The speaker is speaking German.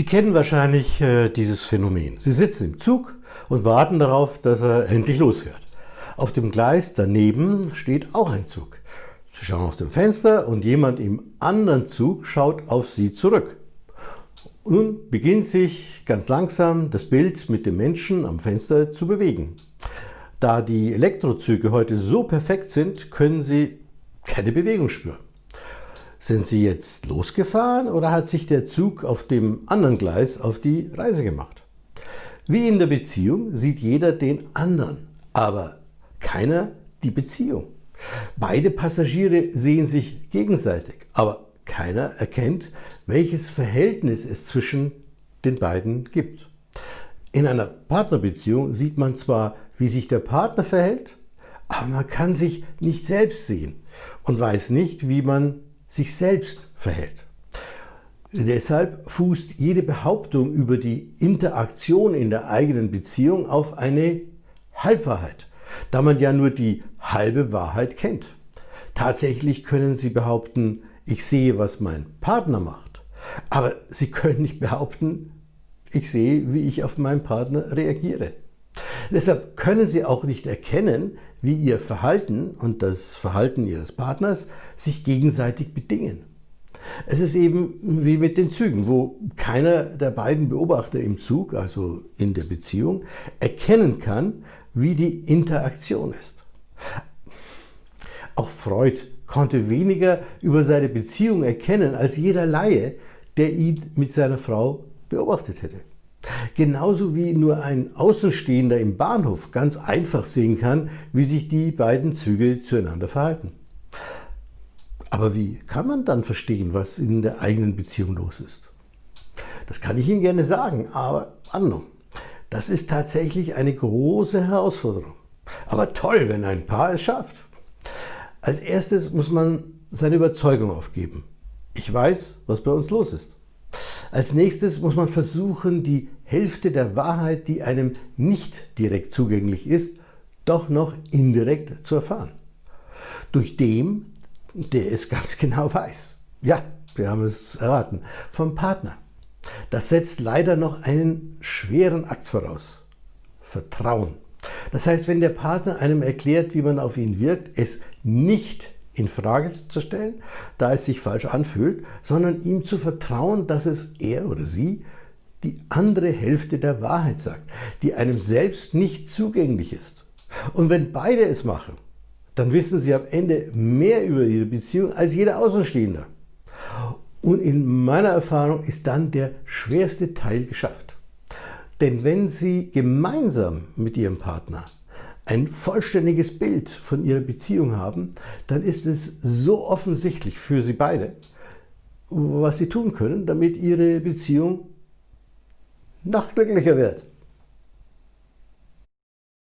Sie kennen wahrscheinlich äh, dieses Phänomen. Sie sitzen im Zug und warten darauf, dass er endlich losfährt. Auf dem Gleis daneben steht auch ein Zug. Sie schauen aus dem Fenster und jemand im anderen Zug schaut auf Sie zurück. Nun beginnt sich ganz langsam das Bild mit dem Menschen am Fenster zu bewegen. Da die Elektrozüge heute so perfekt sind, können Sie keine Bewegung spüren. Sind Sie jetzt losgefahren oder hat sich der Zug auf dem anderen Gleis auf die Reise gemacht? Wie in der Beziehung sieht jeder den anderen, aber keiner die Beziehung. Beide Passagiere sehen sich gegenseitig, aber keiner erkennt, welches Verhältnis es zwischen den beiden gibt. In einer Partnerbeziehung sieht man zwar, wie sich der Partner verhält, aber man kann sich nicht selbst sehen und weiß nicht, wie man sich selbst verhält. Deshalb fußt jede Behauptung über die Interaktion in der eigenen Beziehung auf eine Halbwahrheit, da man ja nur die halbe Wahrheit kennt. Tatsächlich können Sie behaupten, ich sehe, was mein Partner macht, aber Sie können nicht behaupten, ich sehe, wie ich auf meinen Partner reagiere. Deshalb können Sie auch nicht erkennen, wie Ihr Verhalten und das Verhalten Ihres Partners sich gegenseitig bedingen. Es ist eben wie mit den Zügen, wo keiner der beiden Beobachter im Zug, also in der Beziehung, erkennen kann, wie die Interaktion ist. Auch Freud konnte weniger über seine Beziehung erkennen als jeder Laie, der ihn mit seiner Frau beobachtet hätte. Genauso wie nur ein Außenstehender im Bahnhof ganz einfach sehen kann, wie sich die beiden Züge zueinander verhalten. Aber wie kann man dann verstehen, was in der eigenen Beziehung los ist? Das kann ich Ihnen gerne sagen, aber Anno, das ist tatsächlich eine große Herausforderung. Aber toll, wenn ein Paar es schafft. Als erstes muss man seine Überzeugung aufgeben. Ich weiß, was bei uns los ist. Als nächstes muss man versuchen, die Hälfte der Wahrheit, die einem nicht direkt zugänglich ist, doch noch indirekt zu erfahren. Durch dem, der es ganz genau weiß. Ja, wir haben es erraten, vom Partner. Das setzt leider noch einen schweren Akt voraus. Vertrauen. Das heißt, wenn der Partner einem erklärt, wie man auf ihn wirkt, es nicht in Frage zu stellen, da es sich falsch anfühlt, sondern ihm zu vertrauen, dass es er oder sie die andere Hälfte der Wahrheit sagt, die einem selbst nicht zugänglich ist. Und wenn beide es machen, dann wissen sie am Ende mehr über ihre Beziehung als jeder Außenstehende. Und in meiner Erfahrung ist dann der schwerste Teil geschafft. Denn wenn Sie gemeinsam mit Ihrem Partner ein vollständiges Bild von ihrer Beziehung haben, dann ist es so offensichtlich für sie beide, was sie tun können, damit ihre Beziehung noch glücklicher wird.